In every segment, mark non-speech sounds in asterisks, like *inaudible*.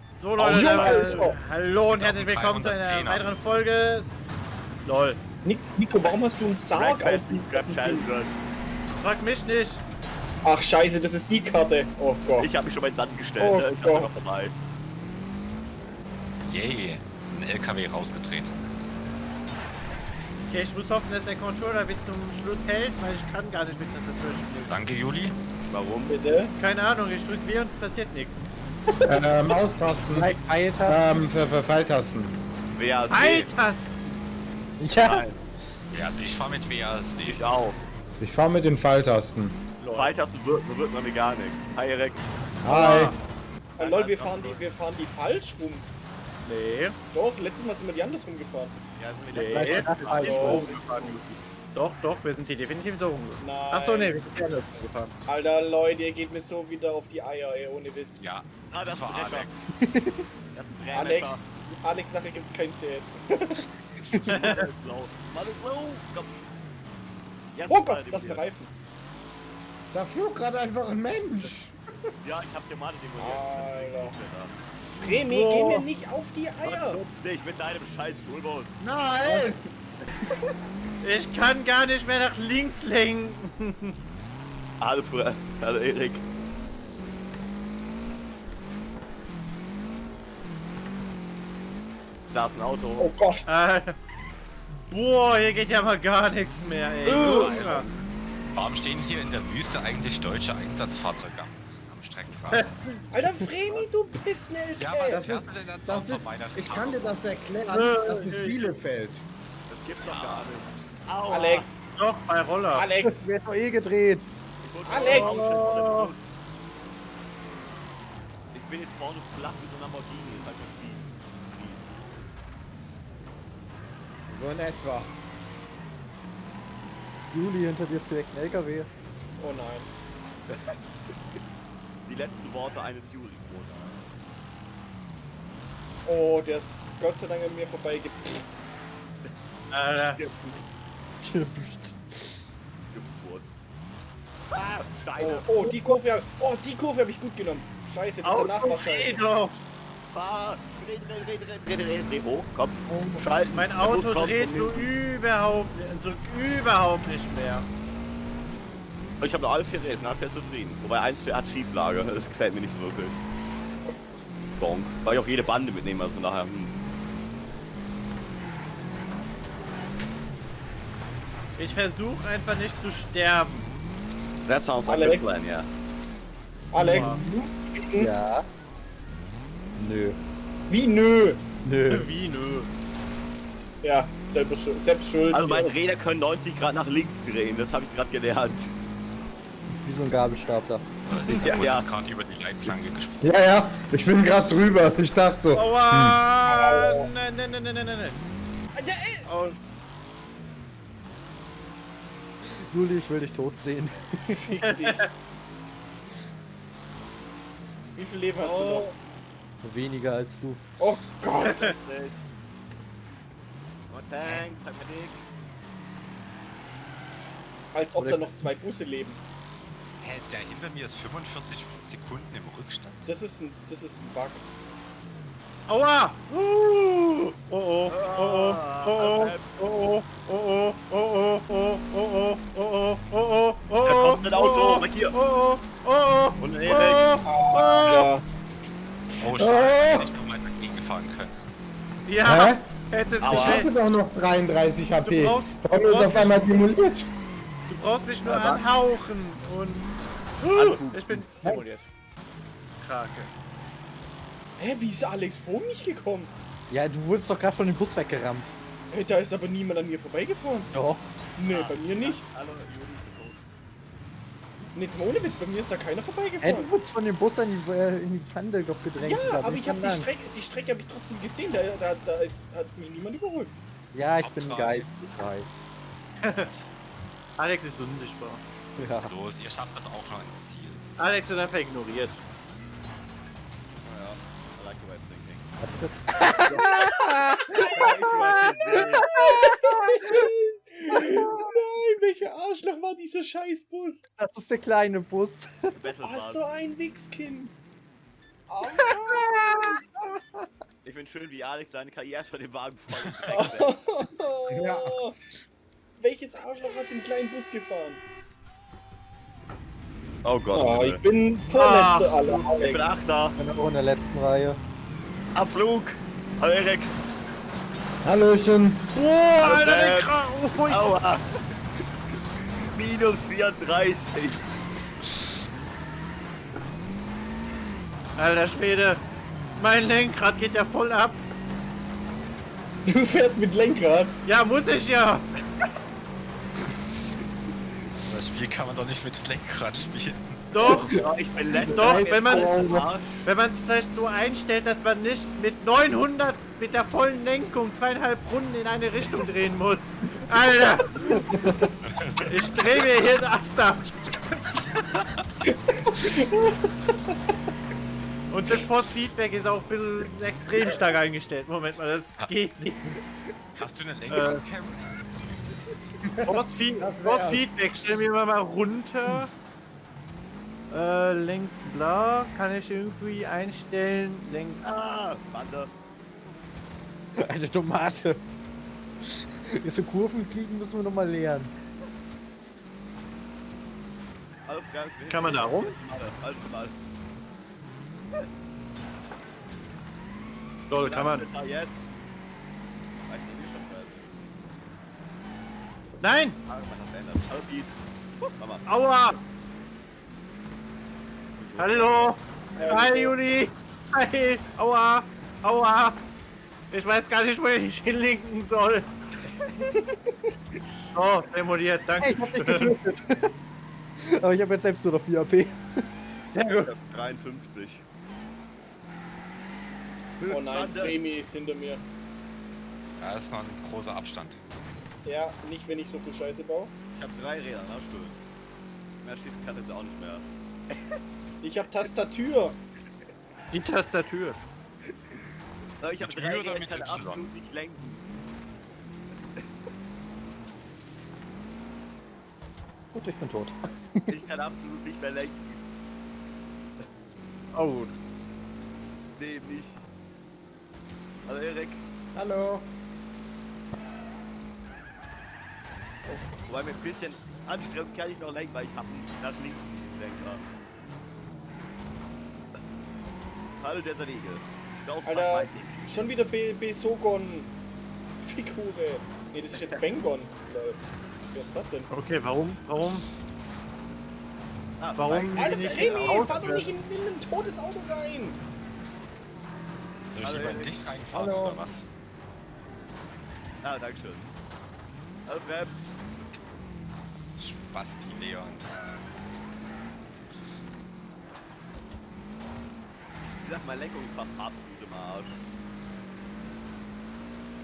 So Leute, Oh, Junge. hallo und herzlich willkommen zu einer 310er. weiteren Folge. LOL. Nico, warum hast du einen Sarg auf Children. Frag mich nicht. Ach scheiße, das ist die Karte. Oh Gott. Ich habe mich schon mal ins Sand gestellt, Oh ne? Ich Gott. noch vorbei. Yay, ein LKW rausgedreht. Okay, ich muss hoffen, dass der Controller bis zum Schluss hält, weil ich kann gar nicht mit Tastatur spielen. Danke, Juli. Warum? Bitte? Keine Ahnung, ich drück W und es passiert nichts. Äh, Maustasten. Pfeiltasten. Ähm, Pfeiltasten. WASD. Altasten! ja. Nein, Ja, also ich fahre mit WASD. ich auch. Ich fahre mit den Pfeiltasten. Pfeiltasten wirken, bewirkt man mir gar nichts. Hi, Erik. Hi. Ah, lol, wir fahren, die, wir fahren die falsch rum. Nee. Doch, letztes Mal sind wir die andersrum gefahren. Ja, sind Nee. wir Vielleicht war falsch. Oh, Doch, doch, wir sind hier definitiv so rumgefahren. nein. Achso, nee, wir sind hier anders rumgefahren. Alter, Leute, ihr geht mir so wieder auf die Eier, ey, ohne Witz. Ja, Ah, das das war ist ein Drescher. Alex. *laughs* Das ist ein Alex. Alex, nachher gibt's kein CS. Blau. *laughs* Komm. Oh Gott, das ist ein. Reifen. Da flog gerade einfach ein Mensch. Ja, ich hab dir mal demoliert. Remy, geh Oh. mir nicht auf die Eier. zupft dich mit deinem scheiß Schulbus? Nein. *laughs* Ich kann gar nicht mehr nach links lenken. *laughs* Hallo, Fre- Hallo, Erik. Da ist ein Auto. Oh Gott. Äh, boah, hier geht ja mal gar nichts mehr, ey. Junge. Warum stehen hier in der Wüste eigentlich deutsche Einsatzfahrzeuge am, am Streckenrand? Alter, Remy, du bist ein LK. ja, was Das fährst ist- du denn dann Das ist, von meiner ich kann dir das erklären. Das ist Bielefeld. Das gibt's doch gar nicht. Aua. Alex, Doch, bei Roller. Alex, Das wird doch eh gedreht. Alex. Oh. Ich bin jetzt vorne flach wie so ein Lamborghini. Ist halt das Spiel. So in etwa. Juli, hinter dir ist direkt ein LKW. Oh nein. *laughs* Die letzten Worte eines Juri. Oh, der ist Gott sei Dank an mir vorbeigeht. Alter. Gefurzt. Ah, Steine. Oh, oh, die Kurve, hab- oh, die Kurve habe ich gut genommen. Scheiße, das danach war scheiße. doch. Fahr. Dreh, dreh, dreh, dreh, dreh, dreh, dreh. Hoch, komm. Schalten. Mein Auto dreht so überhaupt, so überhaupt nicht mehr. Ich habe noch alle vier Räder, bin sehr zufrieden. Wobei eins hat Schieflage, das gefällt mir nicht so wirklich. Bonk. Weil ich auch jede Bande mitnehme, also von daher. Hm. Ich versuche einfach nicht zu sterben. That sounds like a Alex. plan, ja. Alex, Ja. Nö. wie nö? Nö. *laughs* Wie nö? Ja, schuld, selbst schuld. Also meine ja. Räder können 90 Grad nach links drehen, das habe ich gerade gelernt. Wie so ein Gabelstapler. *laughs* Der Ja, ja. gerade über die Leitplanke gesprungen. Ja, ja. Ich bin gerade drüber. Ich dachte so. Aua! Nein, nein, nein, nein, nein, nein. Ja, ey, Oh, Juli, ich will dich tot sehen. *laughs* fick dich. Wie viel Leben hast du noch? oh. Weniger als du. Oh Gott. *laughs* Oh, Tank, Tank Medic. Als ob da noch zwei Busse leben. Hä, der hinter mir ist 45 Sekunden im Rückstand. Das ist ein, das ist ein Bug. Aua! Uh! Oh oh, oh oh, oh oh, oh oh, oh oh, oh oh, oh oh, oh oh, oh oh, Da Auto, oh, weg hier. Oh oh, oh oh, Und ein oh, Erik. oh, Ja. Oh, schade, hätte ich noch mal dagegen fahren können. Ja, Hä? hätte es Aua. Ich hatte doch noch 33 HP. Du brauchst- Warum ist brauchst auf einmal demoliert? Du brauchst mich nur Ja, anhauchen und Anpupsen. ich bin demoliert. Krake. Hä, wie ist Alex vor mich gekommen? Ja, du wurdest doch gerade von dem Bus weggerammt. Hey, da ist aber niemand an mir vorbeigefahren. Doch. Nee, bei mir nicht. Hallo, Juli. Nee, jetzt mal ohne Witz, bei mir ist da keiner vorbeigefahren. du wurdest von dem Bus in die, äh, in die Pfanne doch gedrängt. Ja, bin aber ich habe die. Strecke, die Strecke habe ich trotzdem gesehen. Da, da, da ist, hat mich niemand überholt. Ja, ich bin ein Hauptsache. Geist. Ich weiß. *laughs* Alex ist unsichtbar. Ja. Los, ihr schafft das auch noch ins Ziel. Alex wird einfach ignoriert. Oh ja, I like the way of thinking. Hat das *laughs* *laughs* welcher Arschloch war dieser Scheißbus? Das ist der kleine Bus. Battle Ach, Pass. so ein Wichskind. Oh, *laughs* nein. finde schön, wie Alex seine Karriere bei dem Wagen voll *laughs* setzt. Ja. Welches Arschloch hat den kleinen Bus gefahren? Oh Gott. Oh, ich bin vorletzter aller, ich bin Alex. Achter. Ich bin auch in der letzten Reihe. Abflug. Hallo Erik. Hallöchen. Oh, Hallo Alter, der Sam. Kra oh, ich- Aua. Minus 34. Alter Schwede. Mein Lenkrad geht ja voll ab. Du fährst mit Lenkrad. Ja, muss ich ja. Das Spiel kann man doch nicht mit Lenkrad spielen. Doch, Ja, ich bin. Doch, man- es wenn man es vielleicht so einstellt, dass man nicht mit 900 mit der vollen Lenkung zweieinhalb Runden in eine Richtung drehen muss. Alter! Ich drehe mir hier den Ast ab. Und das Force Feedback ist auch ein bisschen extrem stark eingestellt. Moment mal, das geht nicht. Hast du eine Lenkradcam? Force, Feed Force Feedback, stellen wir mal runter. Äh, Lenk bla, kann ich irgendwie einstellen. Lenk. Ah, Bande. *laughs* Eine Tomate. Jetzt so Kurven kriegen müssen wir noch mal lernen. Kann man da rum? Halt. Lol, kann man. Nein! Aua! Hallo! Hi Juli! Hi! Aua! Aua! Ich weiß gar nicht, wo ich hinlinken soll. *laughs* Oh, demoliert, danke. Hey, ich hab dich getötet. *laughs* Aber ich habe jetzt selbst nur noch 4 AP. Sehr gut. 53. Oh nein. Fremi ist hinter mir. Ja, das ist noch ein großer Abstand. Ja, nicht wenn ich so viel Scheiße baue. Ich habe drei Räder, na schön. Mehr steht kann jetzt auch nicht mehr. Ich hab Tastatur. Die Tastatur. Aber ich habe Mit drei Räder, ich kann Y? absolut nicht lenken. Gut, ich bin tot. *laughs* Ich kann absolut nicht mehr lenken. Oh, Nee, nicht. Hallo Erik. Hallo. Wobei mit ein bisschen Anstrengung kann ich noch lenken, weil ich habe nach links einen Lenker. Hallo der Sanige. Auf Alter, schon wieder B Besogon. Figur. Nee, das ist jetzt Bengon. Wer ist das denn? okay, warum? Warum? Ah, warum-. Alter, raus- fahr doch nicht in, in ein totes Auto rein. Soll ich Hallo, lieber in dich reinfahren Hallo. oder was? Ah, danke schön. Hallo Frems. Spasti Leon. Ich sag, meine Lenkung ist fast absolut im Arsch.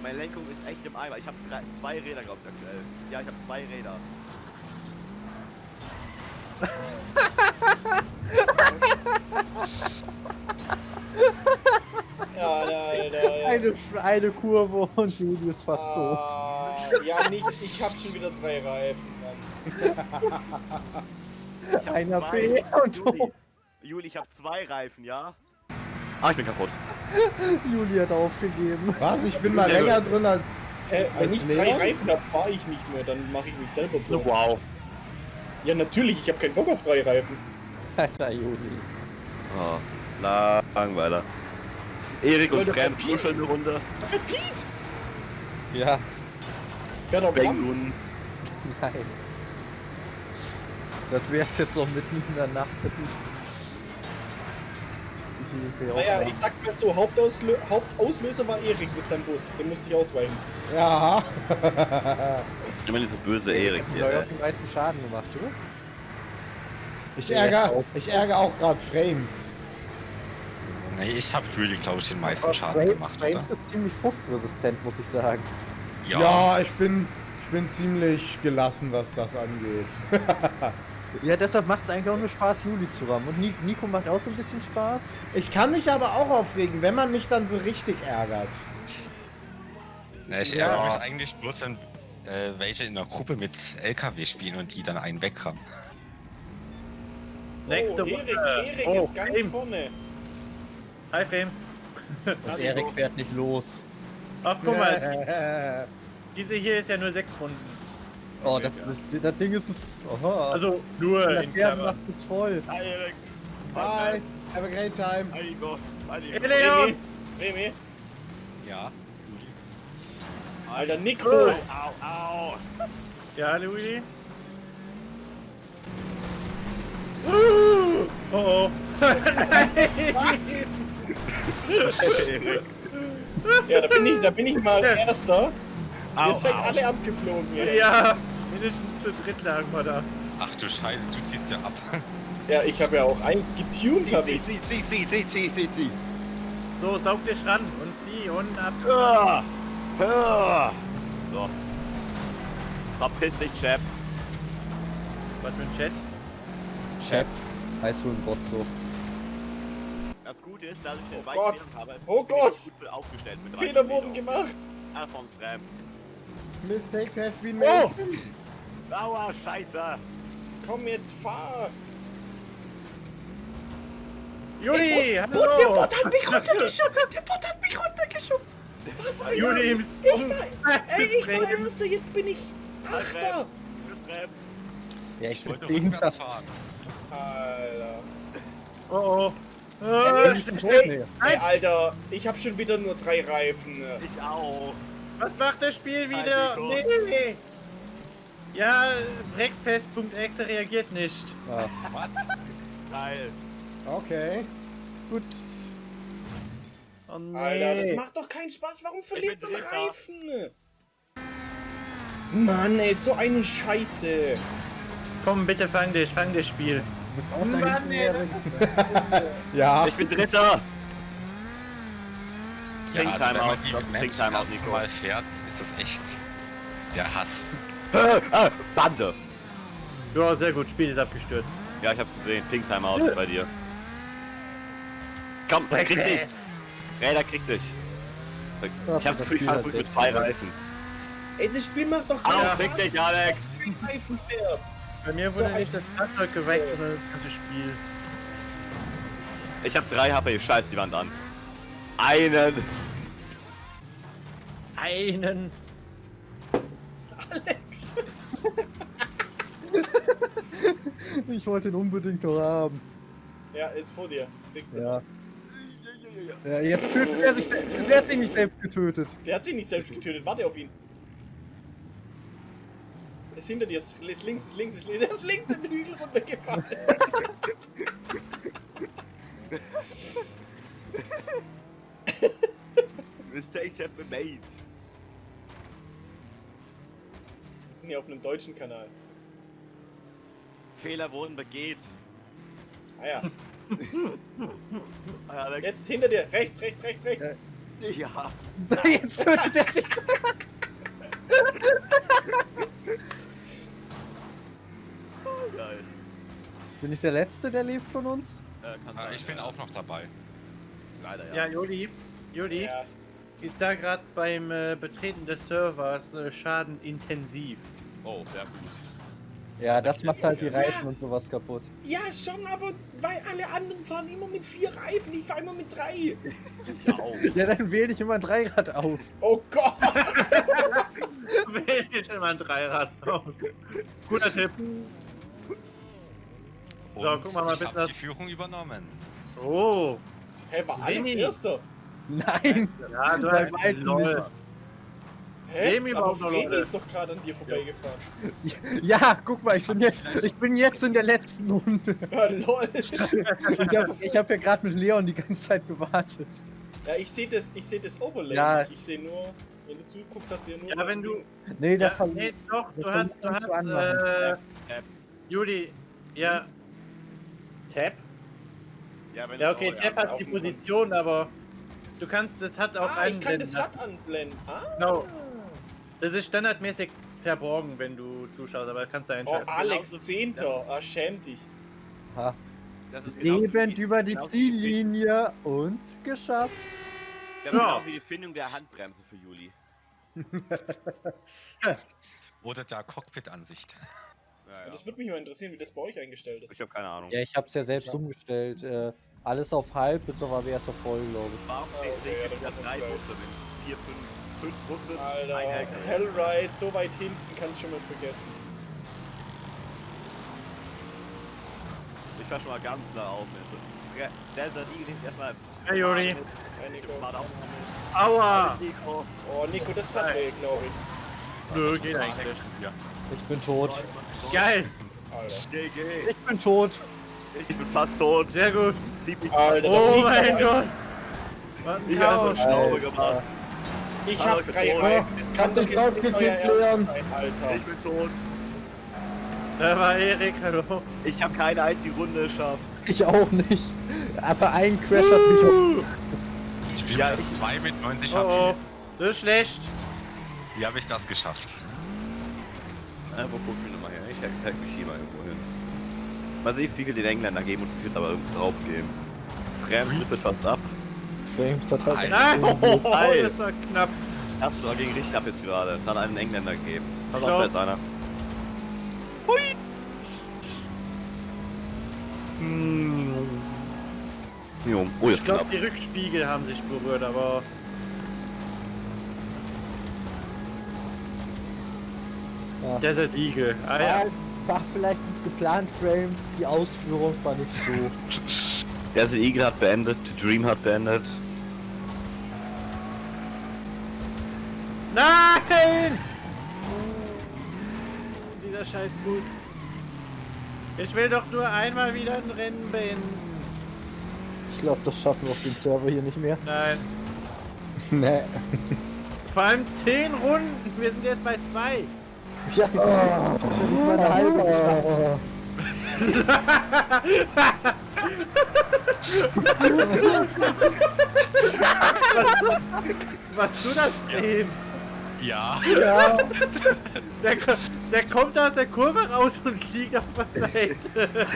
Meine Lenkung ist echt im Eimer. Ich habe zwei Räder, glaube ich, aktuell. Ja, ich habe zwei Räder. Ja. Eine, eine Kurve und Juli ist fast tot. Ah, ja, nicht. Ich hab schon wieder drei Reifen. Einer B und Juli, Juli, ich habe zwei Reifen, ja? Ah, ich bin kaputt. Juli hat aufgegeben. Was? Ich bin mal länger drin als. Äh, wenn Als ich drei Lehrer? Reifen hab, fahr ich nicht mehr. Dann mache ich mich selber tot. Wow. Ja, natürlich. Ich habe keinen Bock auf drei Reifen. Alter Juli. Oh, Langweiler. Erik und Pete. kuscheln eine Runde. Ja, Ja, doch, nun. *laughs* nein. Das wär's jetzt noch mitten in der Nacht. Naja, ich sag mal so, Hauptauslö Hauptauslöser war Erik mit seinem Bus. Den musste ich ausweichen. Ja. *laughs* Immer dieser böse Erik Ich hier. hab ey. auch den meisten Schaden gemacht, oder? Ich ärgere, ich ärgere auch gerade Frames. Nee, ich hab Juli, glaube ich, den meisten Schaden Frames, gemacht, oder? Frames ist ziemlich frustresistent, muss ich sagen. Ja, ich bin, ich bin ziemlich gelassen, was das angeht. *laughs* Ja, deshalb macht es eigentlich auch nur Spaß, Juli zu rammen. Und Ni- Nico macht auch so ein bisschen Spaß. Ich kann mich aber auch aufregen, wenn man mich dann so richtig ärgert. Nee, ich Ja. ärgere mich eigentlich bloß, wenn äh, welche in einer Gruppe mit LKW spielen und die dann einen wegrammen. Nächste oh, Erik, Runde. Erik Oh, ist ganz Frame. vorne. Hi Frames. Und Erik fährt nicht los. Ach, guck mal, *laughs* diese hier ist ja nur sechs Runden. Oh, das, das, das Ding ist ein... Oha. Also nur der in macht es voll. Hi, Erik. Bye. Have a great time. Hi, Nico. Hi, Nico. Hey, Leon! Remy, Ja. Alter Nico. Oh. Au, au. Ja, Louis? Uh, oh oh. Ja, da bin ich, da bin ich mal Erster. Au, Ihr seid au. alle abgeflogen. Ja. Ja, mindestens zu dritt lagen wir da. Ach du Scheiße, du ziehst ja ab. *laughs* ja, ich habe ja auch ein getuned, Zieh, hab zieh, ich. zieh, zieh, zieh, zieh, zieh, zieh, zieh. So, saug dich ran und zieh und ab. Ah. Ah. So. Verpiss dich, Chap. Was für ein Chat? Chap. Heißt du ein Bot so. Das Gute ist, dass ich den Oh Gott. Habe. Oh Gott. gut aufgestellt mit Fehler wurden gemacht. Alphonse Rams. Mistakes have been Oh. Aua, Scheiße. Komm jetzt, fahr. Juli, hallo! der Bot hat mich runtergeschubst. Der Bot hat mich runtergeschubst. Was Juli, mit Ey, ich war Erster, jetzt bin ich Achter. Ja, ich Ich bin wollte den rückwärts fahren. Alter. Oh oh. Schnell, schnell. Ey, Nee. ey, Alter, ich habe schon wieder nur drei Reifen. Ich auch. Was macht das Spiel wieder? Nico. Nee. Ja, Breakfast.exe reagiert nicht. Ah, Geil. Okay. Gut. Oh nee. Alter, das macht doch keinen Spaß. Warum verliert man. Reifen? Mann, ey, so eine Scheiße. Komm, bitte fang dich, fang das Spiel. du bist auch Mann, ey. *laughs* Ja. Ich bin Dritter. Ja, also wenn Timeout. man die Trink Maps Timeout, Nico. mal fährt, ist das echt der Hass. Ah, Bande. Ja, sehr gut, Spiel ist abgestürzt. Ja, ich hab's gesehen. Pink Timeout bei dir. Komm, krieg dich. Räder, krieg dich. Ich hab's Gefühl, ich fahr mit zwei. Reifen. Ey, das Spiel macht doch keinen fick dich, Alex. Reifen fährt. Bei mir wurde nicht das Fahrzeug geweckt, sondern das ganze Spiel. Ich hab drei HP, scheiß die Wand an. Einen. Einen. Alex. *laughs* Ich wollte ihn unbedingt noch haben. Ja, ist vor dir. Kriegst du. Ja. Ja, jetzt tötet er sich selbst. Der hat sich nicht selbst getötet. Der hat sich nicht selbst getötet. Warte auf ihn. Ist hinter dir. Ist ist links, ist links, ist links. Der ist links den Hügel runtergefallen. *laughs* Mistakes have been made. Wir sind hier auf einem deutschen Kanal. Fehler wurden begeht. Ah ja. *laughs* Jetzt hinter dir. Rechts, rechts, rechts, rechts. Ja. *laughs* Jetzt tötet er sich. *laughs* Geil. Bin ich der Letzte, der lebt von uns? Äh, Ah, ich bin auch noch dabei. Leider, Ja, ja. Juli. Juli. Ja. Ich sah gerade beim äh, Betreten des Servers äh, Schaden intensiv. Oh, sehr gut. Ja, das macht halt die Reifen und sowas kaputt. ja, schon, aber weil alle anderen fahren immer mit vier Reifen. Ich fahre immer mit drei. Ich auch. *laughs* Ja, dann wähle ich immer ein Dreirad aus. Oh Gott. *laughs* Wähl dir schon mal ein Dreirad raus. Guter Tipp. So, Und guck mal mal ich bitte hab das- die Führung übernommen. Oh. Hä, war Alex. Erster? Nein! Ja, du hast nicht. Hä? Wem überhaupt aber Freni ist doch gerade an dir vorbeigefahren. *laughs* Ja, guck mal, ich bin jetzt, ich bin jetzt in der letzten Runde. *laughs* Ja, lol. Ich habe hab ja gerade mit Leon die ganze Zeit gewartet. Ja, ich sehe das, ich sehe das Overlay. Ja. Ich sehe nur, wenn du zuguckst, hast du ja nur. Ja, das wenn du. Ding. Nee, das ja, hat. nee, doch, du hast, du hast, äh, Tab. Juli, ja. Tab? Ja, wenn Ja, okay, oh, Tab hat die Position, aber du kannst, das hat auch Ah, ich kann das Rad anblenden. Ah. Genau. Das ist standardmäßig verborgen, wenn du zuschaust, aber kannst du Oh, einschalten. Alex, Genauso- Zehnter. Ah, schäm dich. Ha. Das ist Lebend wie- über die Ziellinie und geschafft. Das ist Ja. genauso wie die Findung der Handbremse für Juli. *laughs* Oder der Cockpit-Ansicht. Ja, Das ja. würde mich mal interessieren, wie das bei euch eingestellt ist. Ich habe keine Ahnung. Ja, ich hab's ja selbst umgestellt. Äh, alles auf halb, bis auf ABS auf voll, glaube ich. Warum Ah, stehen okay, ja, ich dann wieder muss drei ich gleich. Busse, wenn vier, fünf, fünf Busse, Alter, ein Hack. Hellride, so weit hinten, kannst schon mal vergessen. Ich war schon mal ganz nah auf. Also. Ja, Desert Eagle ist erstmal. Hey, Juri. Hey, Nico. Aua! Nico. Oh, Nico, das tat weh, glaube ich. Nö, geht eigentlich. Ja. Ich bin tot. Geil! Alter. GG. Ich bin tot. Ich bin fast tot. Sehr gut. Alter, Oh mein Gott! Was ein Ich habe eine Chaos! Schraube gemacht. Ich hab drei. Reifen. Das kann doch Ich jetzt nicht euer sein, Alter. Ich bin tot. Da war Erik, hallo. Ich habe keine einzige Runde geschafft. Ich auch nicht. Aber ein Crash hat mich auch. Ich spiele Ja, Platz 2 mit 90 Oh oh, HP. das ist schlecht. Wie habe ich das geschafft? Äh, wo guck ich nochmal her? Ich hack, hack mich hier mal irgendwo hin. Mal sehen, wie viel den Engländer geben und wie viel aber irgendwo drauf geben. Rams rippelt fast ab. Frames hat halt. Nein! Oh, Geil. das war knapp. Hast du gegen richtig ab jetzt gerade. Hat einen Engländer gegeben. Pass auf, da ist einer. Hui! Jo, oh, Ich glaube, die Rückspiegel haben sich berührt, aber. Ja. Desert Eagle. Ah ja. War vielleicht geplant, Frames. Die Ausführung war nicht so. *laughs* Der Eagle hat beendet, Dream hat beendet. Nein! Oh, dieser scheiß Bus. Ich will doch nur einmal wieder ein Rennen beenden. Ich glaube, das schaffen wir auf dem Server hier nicht mehr. Nein. *laughs* Nee. Vor allem 10 Runden. Wir sind jetzt bei 2. Ja, ich bin nicht mal eine halbe geschafft. Was du das Brems? Ja. Ja, *laughs* Der, der kommt aus der Kurve raus und liegt auf der Seite. *laughs*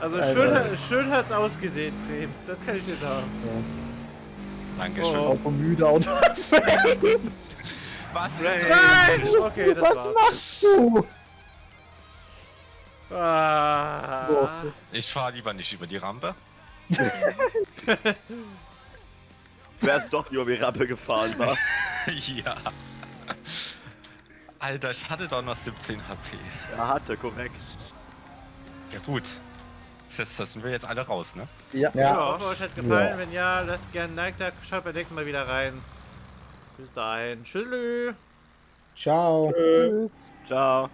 Also schön, hat- schön hat's ausgesehen, Brems. Das kann ich dir sagen. Dankeschön. Oh. auch müde Auto. Frames! Was ist Nein! Okay, das Was war's. machst du? Ah. Ich fahre lieber nicht über die Rampe. *laughs* Du wärst doch über die Rampe gefahren, war. *laughs* ja. Alter, ich hatte doch noch 17 HP. Er hatte, korrekt. Ja gut. Das, das sind wir jetzt alle raus, ne? Ja. Ja, Ja. hoffe, euch hat's gefallen. Ja. Wenn ja, lasst gerne ein Like da. Schaut beim nächsten Mal wieder rein. Bis dahin. Tschüss. Ciao. Tschüss. Ciao.